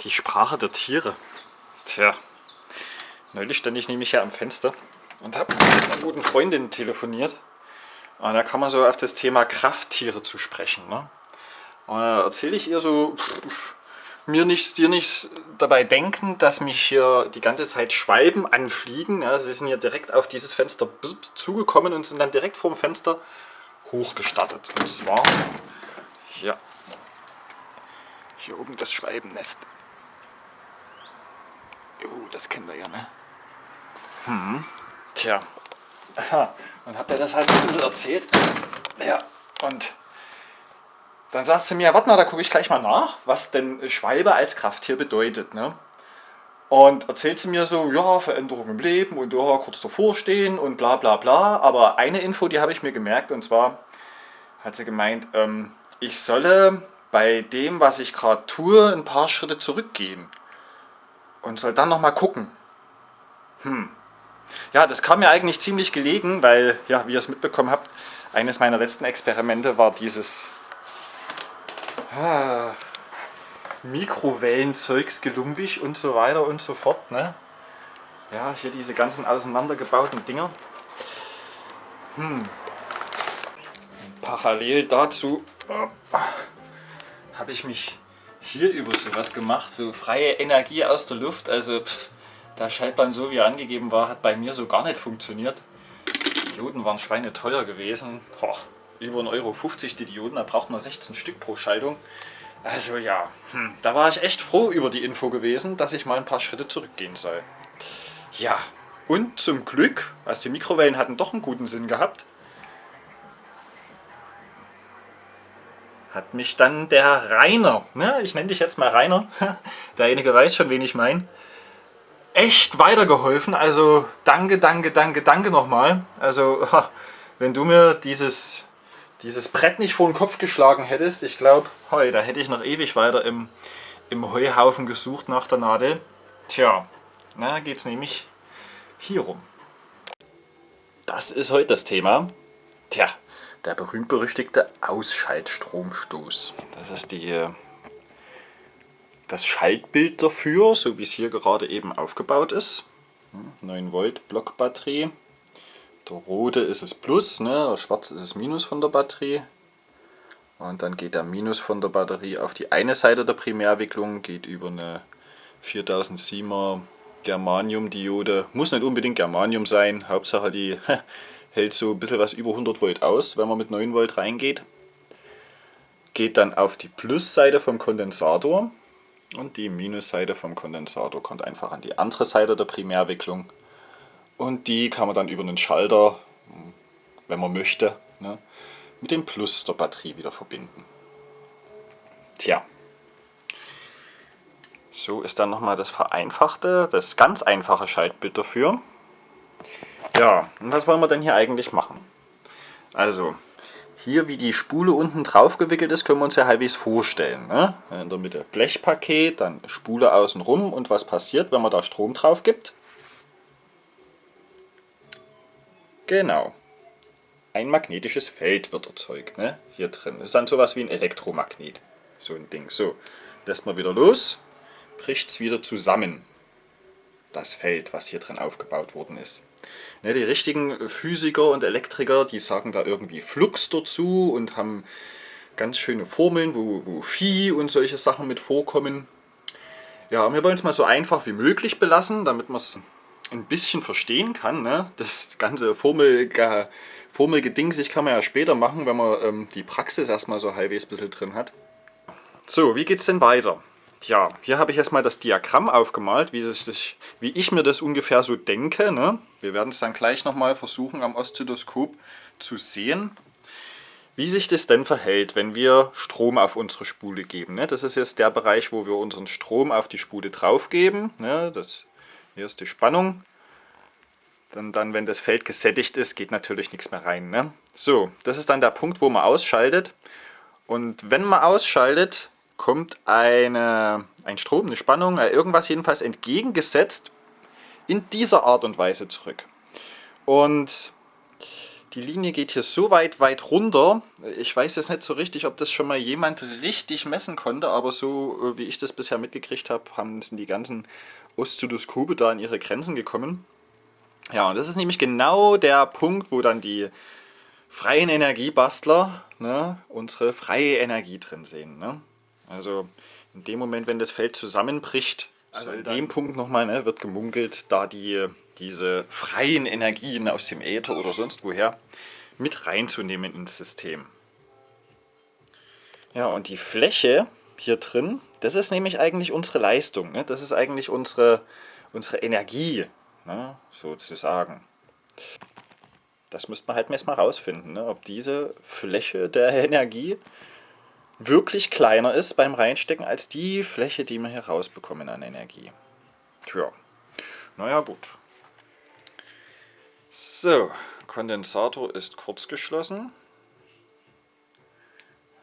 Die Sprache der Tiere. Tja, neulich stand ich nämlich hier am Fenster und habe mit einer guten Freundin telefoniert. Und da kann man so auf das Thema Krafttiere zu sprechen. Ne? Und da erzähle ich ihr so, pff, mir nichts, dir nichts dabei denken, dass mich hier die ganze Zeit Schwalben anfliegen. Ja, sie sind hier direkt auf dieses Fenster zugekommen und sind dann direkt vor dem Fenster hochgestartet. Und zwar hier, hier oben das Schwalbennest. Oh, das kennen wir ja, ne? Hm. Tja. Und habt ihr das halt ein bisschen erzählt. Ja, und dann sagt sie mir, warte mal, da gucke ich gleich mal nach, was denn Schwalbe als Krafttier bedeutet. Ne? Und erzählt sie mir so, ja, Veränderung im Leben und ja, kurz davor stehen und bla bla bla. Aber eine Info, die habe ich mir gemerkt und zwar hat sie gemeint, ähm, ich solle bei dem, was ich gerade tue, ein paar Schritte zurückgehen und soll dann nochmal gucken. Hm. Ja, das kam mir eigentlich ziemlich gelegen, weil, ja, wie ihr es mitbekommen habt, eines meiner letzten Experimente war dieses ah, Mikrowellenzeugs gelumpig und so weiter und so fort. Ne? Ja, hier diese ganzen auseinandergebauten Dinger. Hm. Parallel dazu oh, habe ich mich hier über sowas gemacht, so freie Energie aus der Luft. Also pff, der Schaltbahn so wie er angegeben war, hat bei mir so gar nicht funktioniert. Die Dioden waren schweineteuer gewesen. Boah, über 1,50 Euro die Dioden, da braucht man 16 Stück pro Schaltung. Also ja, hm, da war ich echt froh über die Info gewesen, dass ich mal ein paar Schritte zurückgehen soll. Ja, und zum Glück, also die Mikrowellen hatten doch einen guten Sinn gehabt, hat mich dann der Rainer, ne, ich nenne dich jetzt mal Rainer, derjenige weiß schon, wen ich meine, echt weitergeholfen. Also danke, danke, danke, danke nochmal. Also wenn du mir dieses, dieses Brett nicht vor den Kopf geschlagen hättest, ich glaube, da hätte ich noch ewig weiter im, im Heuhaufen gesucht nach der Nadel. Tja, na geht es nämlich hier rum. Das ist heute das Thema. Tja, der berühmt-berüchtigte Ausschaltstromstoß. Das ist die, das Schaltbild dafür, so wie es hier gerade eben aufgebaut ist. 9 Volt Blockbatterie. Der rote ist es Plus, ne? der schwarze ist es Minus von der Batterie. Und dann geht der Minus von der Batterie auf die eine Seite der Primärwicklung, geht über eine 4007er Germanium-Diode. Muss nicht unbedingt Germanium sein, Hauptsache die hält so ein bisschen was über 100 Volt aus, wenn man mit 9 Volt reingeht. Geht dann auf die Plusseite vom Kondensator und die Minusseite vom Kondensator kommt einfach an die andere Seite der Primärwicklung. Und die kann man dann über einen Schalter, wenn man möchte, ne, mit dem Plus der Batterie wieder verbinden. Tja, so ist dann nochmal das vereinfachte, das ganz einfache Schaltbild dafür. Ja, und was wollen wir denn hier eigentlich machen? Also, hier wie die Spule unten drauf gewickelt ist, können wir uns ja halbwegs vorstellen. Ne? In der Mitte Blechpaket, dann Spule außenrum und was passiert, wenn man da Strom drauf gibt? Genau. Ein magnetisches Feld wird erzeugt, ne? hier drin. Das ist dann sowas wie ein Elektromagnet. So ein Ding. So, lässt man wieder los, bricht es wieder zusammen. Das Feld, was hier drin aufgebaut worden ist. Ne, die richtigen Physiker und Elektriker, die sagen da irgendwie Flux dazu und haben ganz schöne Formeln, wo, wo Phi und solche Sachen mit vorkommen. Ja, wir wollen es mal so einfach wie möglich belassen, damit man es ein bisschen verstehen kann. Ne? Das ganze Formel, Formelgedingsig kann man ja später machen, wenn man ähm, die Praxis erstmal so halbwegs ein bisschen drin hat. So, wie geht es denn weiter? Ja, hier habe ich erstmal das Diagramm aufgemalt, wie, das, wie ich mir das ungefähr so denke. Ne? Wir werden es dann gleich nochmal versuchen am Oszilloskop zu sehen, wie sich das denn verhält, wenn wir Strom auf unsere Spule geben. Ne? Das ist jetzt der Bereich, wo wir unseren Strom auf die Spule drauf geben. Ne? Das, hier ist die Spannung. Dann, dann, wenn das Feld gesättigt ist, geht natürlich nichts mehr rein. Ne? So, das ist dann der Punkt, wo man ausschaltet. Und wenn man ausschaltet, kommt eine, ein Strom, eine Spannung, äh, irgendwas jedenfalls entgegengesetzt in dieser Art und Weise zurück. Und Die Linie geht hier so weit, weit runter. Ich weiß jetzt nicht so richtig, ob das schon mal jemand richtig messen konnte, aber so äh, wie ich das bisher mitgekriegt habe, haben sind die ganzen Oszilloskope da an ihre Grenzen gekommen. Ja, und das ist nämlich genau der Punkt, wo dann die freien Energiebastler ne, unsere freie Energie drin sehen. Ne? Also in dem Moment, wenn das Feld zusammenbricht, also an dem Punkt nochmal, ne, wird gemunkelt, da die, diese freien Energien aus dem Äther oder sonst woher mit reinzunehmen ins System. Ja, und die Fläche hier drin, das ist nämlich eigentlich unsere Leistung. Ne? Das ist eigentlich unsere, unsere Energie, ne? sozusagen. Das müsste man halt erstmal rausfinden, ne? ob diese Fläche der Energie wirklich kleiner ist beim Reinstecken als die Fläche, die wir hier rausbekommen an Energie. Tja, naja gut. So, Kondensator ist kurz geschlossen.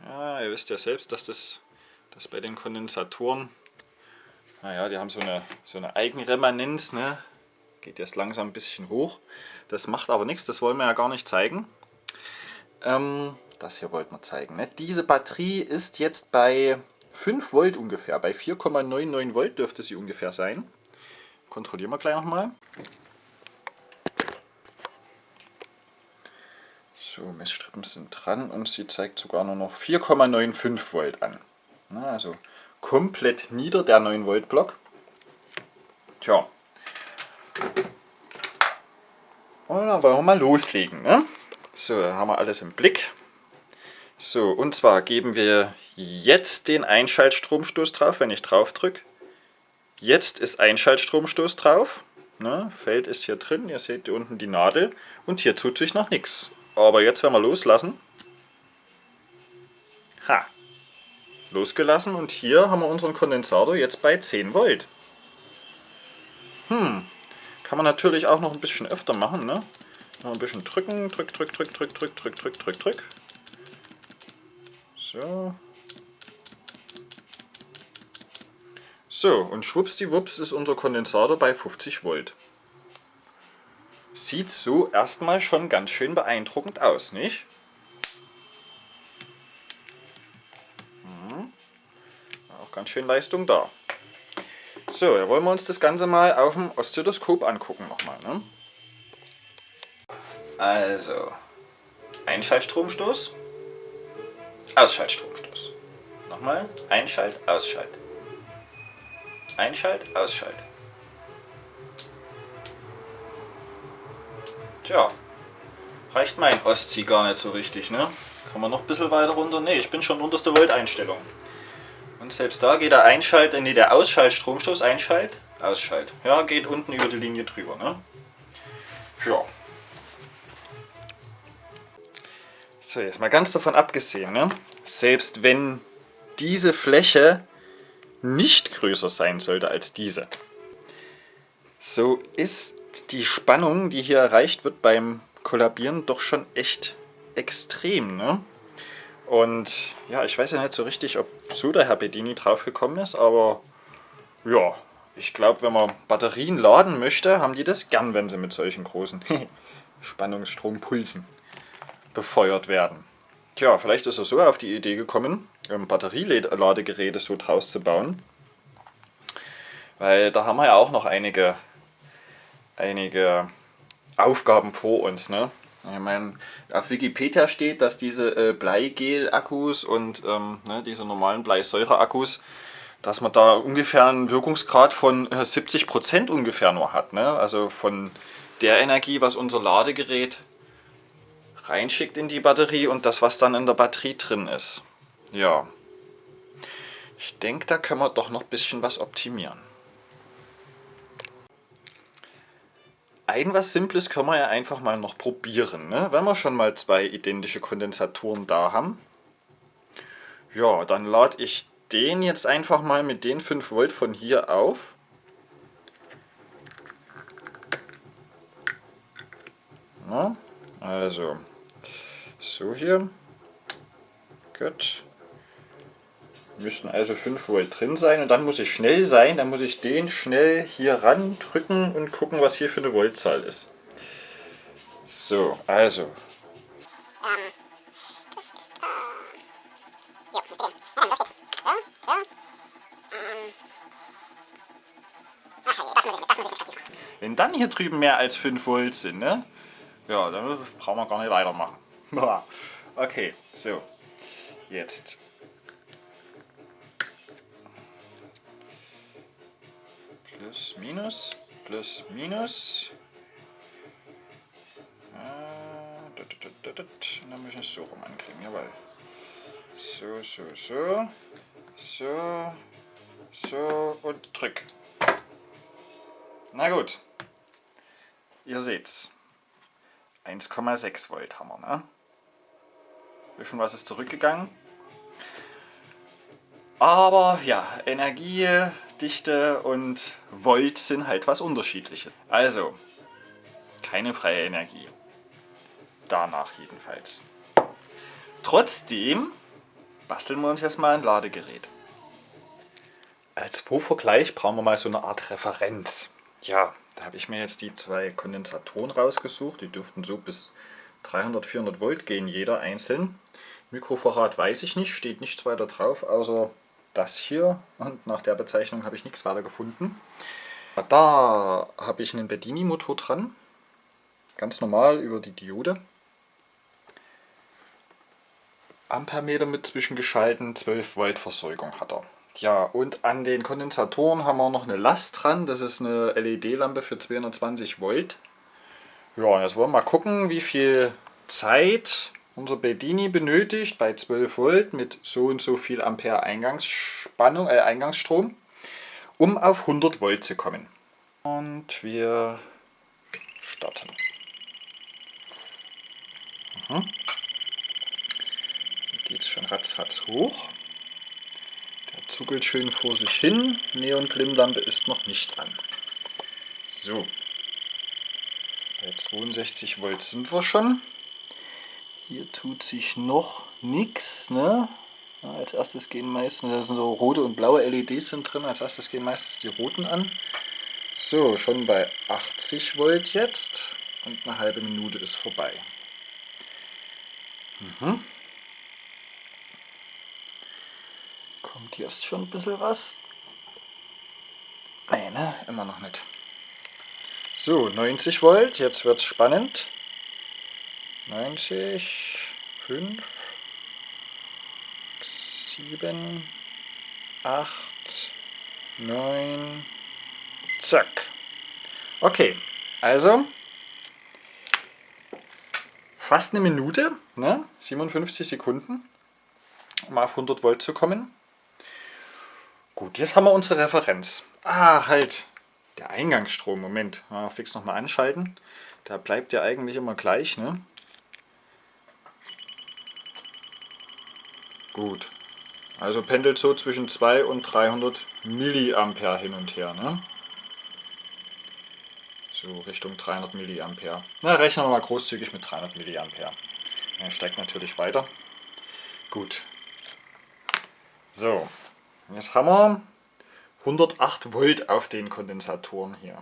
Ja, ihr wisst ja selbst, dass das dass bei den Kondensatoren, naja, die haben so eine, so eine Eigenremanenz, ne? geht jetzt langsam ein bisschen hoch. Das macht aber nichts, das wollen wir ja gar nicht zeigen. Ähm, das hier wollten wir zeigen. Ne? Diese Batterie ist jetzt bei 5 Volt ungefähr, bei 4,99 Volt dürfte sie ungefähr sein. Kontrollieren wir gleich nochmal. So, Messstrippen sind dran und sie zeigt sogar nur noch 4,95 Volt an. Na, also komplett nieder der 9 Volt Block. Tja. Und dann wollen wir mal loslegen. Ne? So, haben wir alles im Blick. So, und zwar geben wir jetzt den Einschaltstromstoß drauf, wenn ich drauf drücke. Jetzt ist Einschaltstromstoß drauf. Ne, Feld ist hier drin, ihr seht hier unten die Nadel und hier tut sich noch nichts. Aber jetzt werden wir loslassen. Ha, losgelassen und hier haben wir unseren Kondensator jetzt bei 10 Volt. Hm, kann man natürlich auch noch ein bisschen öfter machen, ne? Noch ein bisschen drücken, drück, drück, drück, drück, drück, drück, drück, drück, drück. So. So, und schwuppsdiwupps ist unser Kondensator bei 50 Volt. Sieht so erstmal schon ganz schön beeindruckend aus, nicht? ganz schön Leistung da. So, da wollen wir uns das Ganze mal auf dem Oszilloskop angucken nochmal. Ne? Also, Einschaltstromstoß, Ausschaltstromstoß. Nochmal, Einschalt, Ausschalt. Einschalt, Ausschalt. Tja, reicht mein Ostsee gar nicht so richtig, ne? Kann man noch ein bisschen weiter runter? Ne, ich bin schon unterste Volt-Einstellung. Und selbst da geht der Einschalt, nee, der Ausschalt, Stromstoß, Einschalt, Ausschalt. Ja, geht unten über die Linie drüber. Ne? Ja. So, jetzt mal ganz davon abgesehen, ne? selbst wenn diese Fläche nicht größer sein sollte als diese, so ist die Spannung, die hier erreicht wird beim Kollabieren, doch schon echt extrem. Ne? Und ja, ich weiß ja nicht so richtig, ob so der Herr Bedini drauf gekommen ist, aber ja, ich glaube, wenn man Batterien laden möchte, haben die das gern, wenn sie mit solchen großen Spannungsstrompulsen befeuert werden. Tja, vielleicht ist er so auf die Idee gekommen, Batterieladegeräte so draus zu bauen. Weil da haben wir ja auch noch einige, einige Aufgaben vor uns. Ne? Ich meine, auf Wikipedia steht, dass diese äh, Bleigel-Akkus und ähm, ne, diese normalen Bleisäure-Akkus, dass man da ungefähr einen Wirkungsgrad von äh, 70% ungefähr nur hat. Ne? Also von der Energie, was unser Ladegerät reinschickt in die Batterie und das, was dann in der Batterie drin ist. Ja, ich denke, da können wir doch noch ein bisschen was optimieren. ein was Simples können wir ja einfach mal noch probieren. Ne? Wenn wir schon mal zwei identische Kondensatoren da haben. Ja, dann lade ich den jetzt einfach mal mit den 5 Volt von hier auf. Na, also, so hier. Gut müssten also 5 Volt drin sein und dann muss ich schnell sein, dann muss ich den schnell hier ran drücken und gucken, was hier für eine Voltzahl ist. So, also Ähm, das ist da. Ja, müsste gehen. Ja, dann los geht's. So, so. Ähm. Ach, hey, das muss ich mit, das muss ich mitschalten. Wenn dann hier drüben mehr als 5 Volt sind, ne? Ja, dann brauchen wir gar nicht weitermachen. okay, so. Jetzt. Plus, minus, plus, minus. Dut. Und dann müssen wir es so rum ankriegen, jawohl. So, so, so. So. So und drück. Na gut. Ihr seht's. 1,6 Volt haben wir, ne? Bisschen was ist zurückgegangen. Aber ja, Energiedichte und Volt sind halt was unterschiedliches. Also, keine freie Energie. Danach jedenfalls. Trotzdem basteln wir uns jetzt mal ein Ladegerät. Als Vorvergleich brauchen wir mal so eine Art Referenz. Ja, da habe ich mir jetzt die zwei Kondensatoren rausgesucht. Die dürften so bis 300, 400 Volt gehen, jeder einzeln. Mikrovorrat weiß ich nicht, steht nichts weiter drauf, außer das hier. Und nach der Bezeichnung habe ich nichts weiter gefunden. Da habe ich einen Bedini-Motor dran. Ganz normal über die Diode. Ampermeter mit zwischengeschalten, 12 Volt Versorgung hat er. Ja, und an den Kondensatoren haben wir noch eine Last dran. Das ist eine LED-Lampe für 220 Volt. Ja, jetzt wollen wir mal gucken, wie viel Zeit unser Bedini benötigt bei 12 Volt mit so und so viel Ampere Eingangsspannung, äh, Eingangsstrom, um auf 100 Volt zu kommen. Und wir starten. Mhm geht es schon ratzfatz hoch. Der zuckelt schön vor sich hin. Neon-Glimmlampe ist noch nicht an. So. Bei 62 Volt sind wir schon. Hier tut sich noch nichts. Ne? Ja, als erstes gehen meistens, da sind so rote und blaue LEDs sind drin, als erstes gehen meistens die roten an. So, schon bei 80 Volt jetzt und eine halbe Minute ist vorbei. Mhm. Kommt ist schon ein bisschen was. Nee, ne? Immer noch nicht. So, 90 Volt, jetzt wird es spannend. 90, 5, 7, 8, 9, zack. Okay, also fast eine Minute, ne? 57 Sekunden, um auf 100 Volt zu kommen. Gut, jetzt haben wir unsere Referenz. Ah, halt, der Eingangsstrom. Moment, mal fix nochmal anschalten. Der bleibt ja eigentlich immer gleich, ne? Gut. Also pendelt so zwischen 2 und 300 Milliampere hin und her, ne? So Richtung 300 Milliampere. Na, rechnen wir mal großzügig mit 300 Milliampere. Er steigt natürlich weiter. Gut. So, Jetzt haben wir 108 Volt auf den Kondensatoren hier.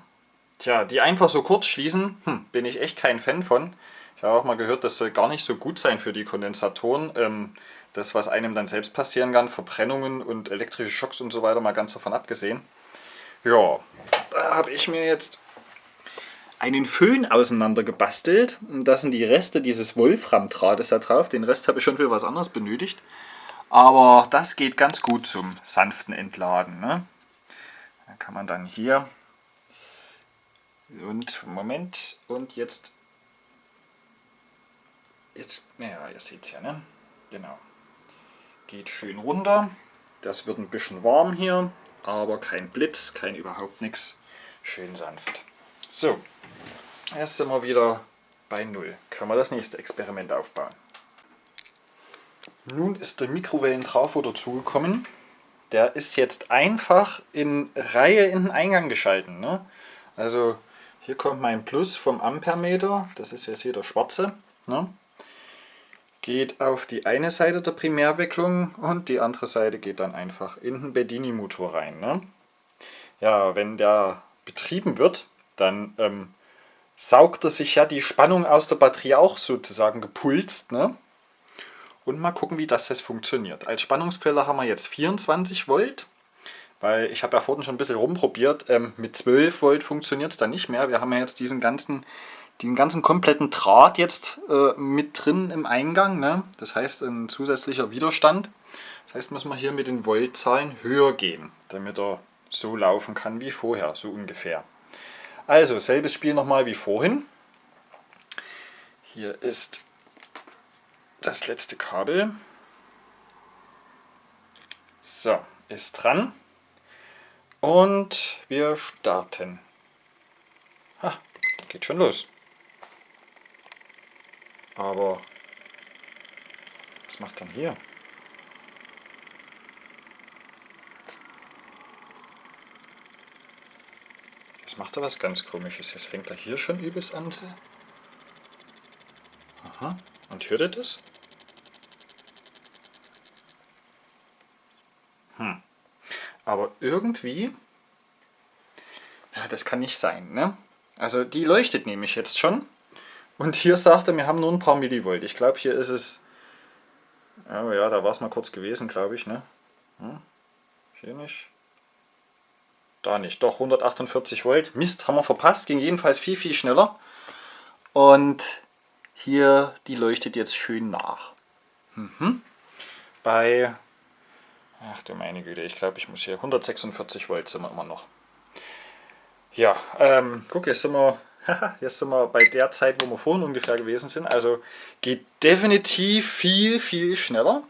Tja, die einfach so kurz schließen, hm, bin ich echt kein Fan von. Ich habe auch mal gehört, das soll gar nicht so gut sein für die Kondensatoren. Ähm, das, was einem dann selbst passieren kann, Verbrennungen und elektrische Schocks und so weiter, mal ganz davon abgesehen. Ja, da habe ich mir jetzt einen Föhn auseinander gebastelt. Da sind die Reste dieses Wolfram-Drahtes da drauf. Den Rest habe ich schon für was anderes benötigt. Aber das geht ganz gut zum sanften Entladen. Ne? Da kann man dann hier. Und Moment. Und jetzt. Jetzt ja ihr seht es ja ne? Genau. Geht schön runter. Das wird ein bisschen warm hier aber kein Blitz kein überhaupt nichts schön sanft. So jetzt sind wir wieder bei Null. Können wir das nächste Experiment aufbauen? Nun ist der Mikrowellentrafo dazugekommen. Der ist jetzt einfach in Reihe in den Eingang geschalten. Ne? Also hier kommt mein Plus vom Ampermeter, das ist jetzt hier der schwarze. Ne? Geht auf die eine Seite der Primärwicklung und die andere Seite geht dann einfach in den Bedini-Motor rein. Ne? Ja, wenn der betrieben wird, dann ähm, saugt er sich ja die Spannung aus der Batterie auch sozusagen gepulst. Ne? Und mal gucken, wie das jetzt funktioniert. Als Spannungsquelle haben wir jetzt 24 Volt. Weil ich habe ja vorhin schon ein bisschen rumprobiert. Ähm, mit 12 Volt funktioniert es dann nicht mehr. Wir haben ja jetzt diesen ganzen, den ganzen kompletten Draht jetzt äh, mit drin im Eingang. Ne? Das heißt ein zusätzlicher Widerstand. Das heißt, müssen wir hier mit den Voltzahlen höher gehen, damit er so laufen kann wie vorher, so ungefähr. Also, selbes Spiel nochmal wie vorhin. Hier ist das letzte Kabel. So, ist dran. Und wir starten. Ha, geht schon los. Aber was macht dann hier? macht er was ganz komisches. Jetzt fängt er hier schon übelst an. Aha. Und hört ihr das? Hm. Aber irgendwie... Ja, das kann nicht sein, ne? Also die leuchtet nämlich jetzt schon. Und hier sagt er, wir haben nur ein paar Millivolt. Ich glaube, hier ist es... Oh ja, da war es mal kurz gewesen, glaube ich, ne? Hm? Hier nicht. Da nicht, doch 148 Volt. Mist, haben wir verpasst, ging jedenfalls viel, viel schneller. Und hier, die leuchtet jetzt schön nach. Mhm. Bei, ach du meine Güte, ich glaube, ich muss hier 146 Volt sind wir immer noch. Ja, ähm, guck, jetzt sind wir, jetzt sind wir bei der Zeit, wo wir vorhin ungefähr gewesen sind. Also geht definitiv viel, viel schneller.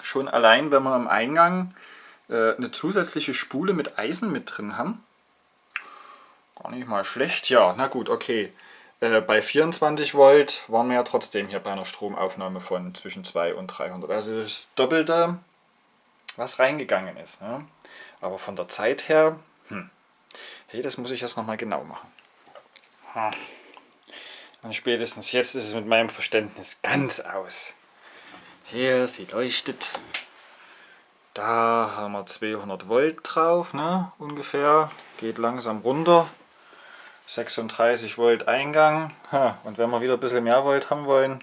Schon allein, wenn man am Eingang äh, eine zusätzliche Spule mit Eisen mit drin haben. Gar nicht mal schlecht. Ja, na gut, okay. Äh, bei 24 Volt waren wir ja trotzdem hier bei einer Stromaufnahme von zwischen 2 und 300. Also das Doppelte, was reingegangen ist. Ne? Aber von der Zeit her, hm, hey, das muss ich erst nochmal genau machen. Hm. Und spätestens jetzt ist es mit meinem Verständnis ganz aus. Hier, sie leuchtet. Da haben wir 200 Volt drauf, ne, ungefähr. Geht langsam runter. 36 Volt Eingang. Und wenn wir wieder ein bisschen mehr Volt haben wollen,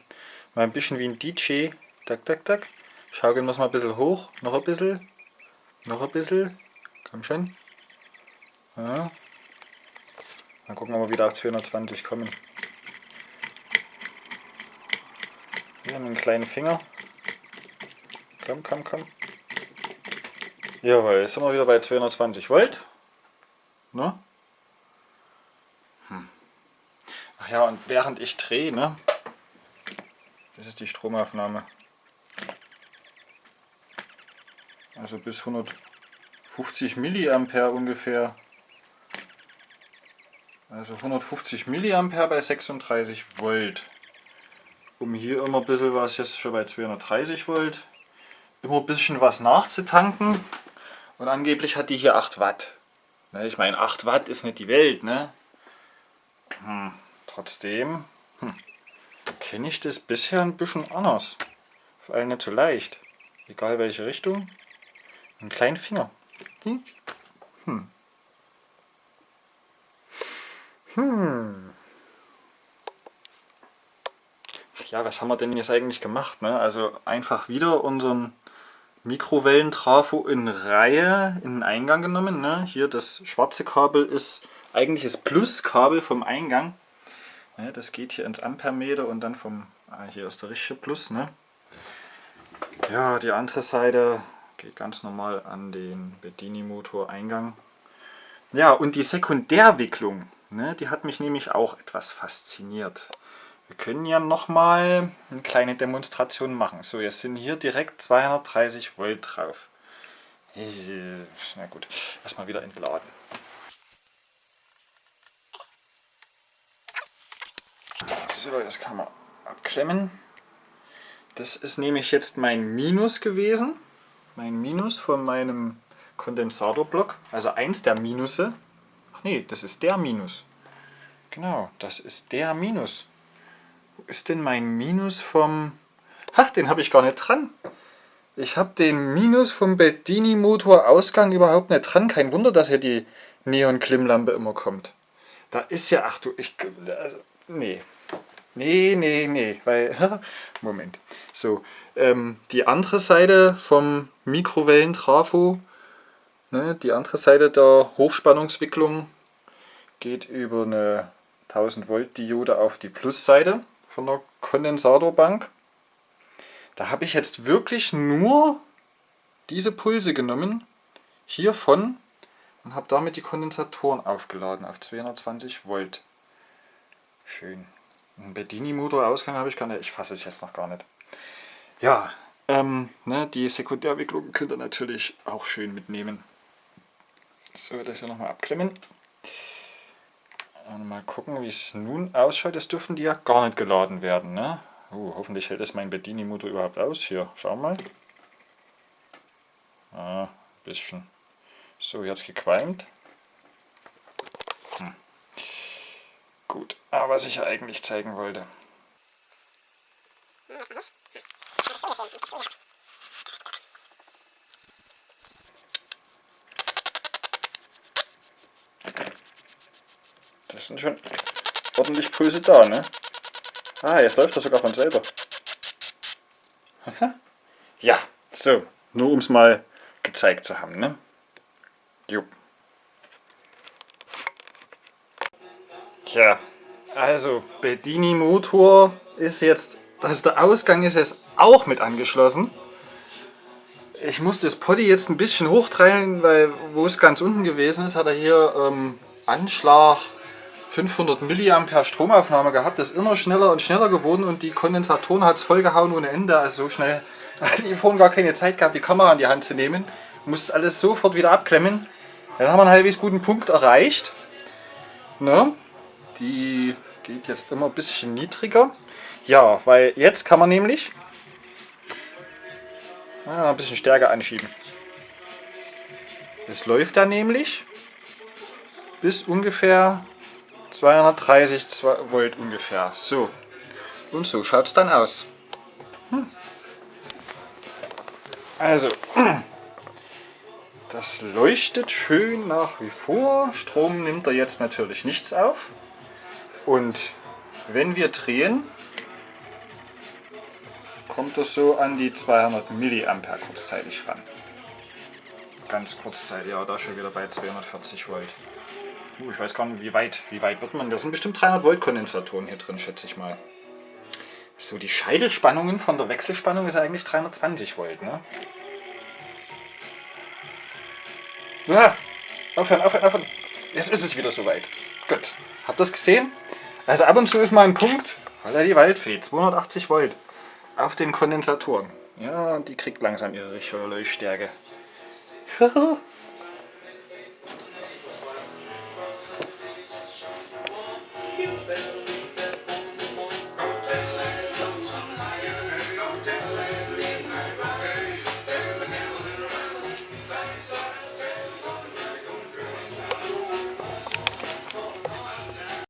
mal ein bisschen wie ein DJ. Tak, tak, tak. Schaukeln wir es mal ein bisschen hoch. Noch ein bisschen. Noch ein bisschen. Komm schon. Ja. Mal gucken, ob wir wieder auf 220 kommen. Hier mit einem kleinen Finger. Komm, komm, komm. Jawohl, jetzt sind wir wieder bei 220 Volt. Ne? Hm. Ach ja, und während ich drehe, ne? Das ist die Stromaufnahme. Also bis 150 Milliampere ungefähr. Also 150 Milliampere bei 36 Volt. Um hier immer ein bisschen was, jetzt schon bei 230 Volt, immer ein bisschen was nachzutanken. Und angeblich hat die hier 8 Watt. Ne, ich meine, 8 Watt ist nicht die Welt, ne? Hm, trotzdem hm, kenne ich das bisher ein bisschen anders. Vor allem nicht so leicht. Egal welche Richtung. Einen kleinen Finger. Hm. Hm. Ja, was haben wir denn jetzt eigentlich gemacht? Ne? Also einfach wieder unseren Mikrowellentrafo in Reihe in den Eingang genommen. Ne? Hier das schwarze Kabel ist eigentlich das Pluskabel vom Eingang. Ne? Das geht hier ins Ampermeter und dann vom, ah, hier ist der richtige Plus. Ne? Ja, die andere Seite geht ganz normal an den Bedini-Motor-Eingang. Ja, und die Sekundärwicklung, ne? die hat mich nämlich auch etwas fasziniert. Wir können ja nochmal eine kleine Demonstration machen. So, jetzt sind hier direkt 230 Volt drauf. Na gut, erstmal wieder entladen. So, das kann man abklemmen. Das ist nämlich jetzt mein Minus gewesen. Mein Minus von meinem Kondensatorblock. Also eins der Minusse. Ach nee, das ist der Minus. Genau, das ist der Minus. Wo ist denn mein Minus vom... Ach, den habe ich gar nicht dran. Ich habe den Minus vom Bedini Motor Ausgang überhaupt nicht dran. Kein Wunder, dass hier die Neon-Klimmlampe immer kommt. Da ist ja, ach du, ich, also, nee. Nee, nee, nee, weil, Moment. So, ähm, die andere Seite vom Mikrowellentrafo, ne, die andere Seite der Hochspannungswicklung geht über eine 1000 Volt Diode auf die Plusseite von der Kondensatorbank. Da habe ich jetzt wirklich nur diese Pulse genommen, hiervon, und habe damit die Kondensatoren aufgeladen auf 220 Volt. Schön. Ein Bedini-Motor-Ausgang habe ich gar nicht, ich fasse es jetzt noch gar nicht. Ja, ähm, ne, die Sekundärwicklung könnt ihr natürlich auch schön mitnehmen. So, das hier nochmal abklemmen. Und mal gucken, wie es nun ausschaut. Das dürfen die ja gar nicht geladen werden. Ne? Uh, hoffentlich hält es mein Bedini-Motor überhaupt aus. Hier, schau mal. Ah, bisschen. So, jetzt gequalmt. Hm. Gut, aber was ich ja eigentlich zeigen wollte. Das sind schon ordentlich Pulse da, ne? Ah, jetzt läuft das sogar von selber. ja, so, nur um es mal gezeigt zu haben, ne? Jo. Tja, also Bedini Motor ist jetzt, also der Ausgang ist jetzt auch mit angeschlossen. Ich muss das Poddy jetzt ein bisschen hochtreiben, weil wo es ganz unten gewesen ist, hat er hier ähm, Anschlag 500 mA Stromaufnahme gehabt. Das ist immer schneller und schneller geworden und die Kondensatoren hat es vollgehauen ohne Ende. Also so schnell hatte ich vorhin gar keine Zeit gehabt, die Kamera in die Hand zu nehmen. Musste alles sofort wieder abklemmen. Dann haben wir einen halbwegs guten Punkt erreicht. Ne? Die geht jetzt immer ein bisschen niedriger. Ja, weil jetzt kann man nämlich na, ein bisschen stärker anschieben. Es läuft dann nämlich bis ungefähr 230 Volt ungefähr. So. Und so schaut es dann aus. Hm. Also, das leuchtet schön nach wie vor. Strom nimmt er jetzt natürlich nichts auf. Und wenn wir drehen, kommt es so an die 200 mA kurzzeitig ran. Ganz kurzzeitig, ja, da schon wieder bei 240 Volt. Uh, ich weiß gar nicht, wie weit, wie weit wird man. Da sind bestimmt 300 Volt Kondensatoren hier drin, schätze ich mal. So, die Scheitelspannungen von der Wechselspannung ist eigentlich 320 Volt, ne? Ah, aufhören, aufhören, aufhören. Jetzt ist es wieder soweit. Gut. Habt ihr das gesehen? Also ab und zu ist mal ein Punkt, weil er die Waldfee, 280 Volt auf den Kondensatoren. Ja, die kriegt langsam ihre richtige Leuchtstärke.